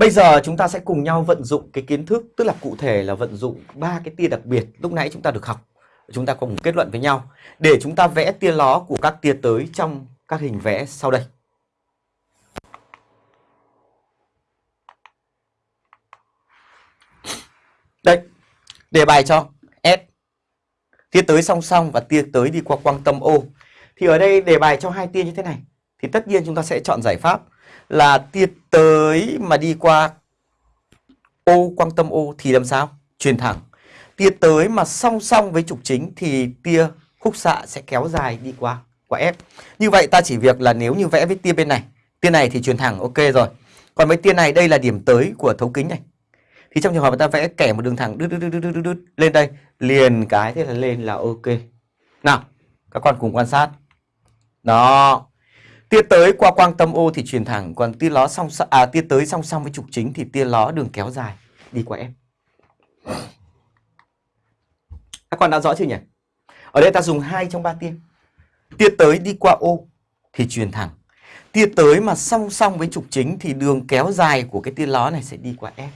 Bây giờ chúng ta sẽ cùng nhau vận dụng cái kiến thức tức là cụ thể là vận dụng ba cái tia đặc biệt lúc nãy chúng ta được học. Chúng ta cùng kết luận với nhau để chúng ta vẽ tia ló của các tia tới trong các hình vẽ sau đây. Đây, đề bài cho S. Tia tới song song và tia tới đi qua quang tâm O. Thì ở đây đề bài cho hai tia như thế này. Thì tất nhiên chúng ta sẽ chọn giải pháp là tia tới mà đi qua ô quang tâm ô thì làm sao? Truyền thẳng. Tia tới mà song song với trục chính thì tia khúc xạ sẽ kéo dài đi qua qua F. Như vậy ta chỉ việc là nếu như vẽ với tia bên này, tia này thì truyền thẳng ok rồi. Còn với tia này đây là điểm tới của thấu kính này. Thì trong trường hợp ta vẽ kẻ một đường thẳng đứt đứt đứt đứt đứt, đứt lên đây, liền cái thế là lên là ok. Nào, các con cùng quan sát. Đó. Tia tới qua quang tâm ô thì truyền thẳng, còn tia ló song à tia tới song song với trục chính thì tia ló đường kéo dài đi qua em. Các con đã rõ chưa nhỉ? Ở đây ta dùng hai trong ba tia. Tia tới đi qua ô thì truyền thẳng. Tia tới mà song song với trục chính thì đường kéo dài của cái tia ló này sẽ đi qua F.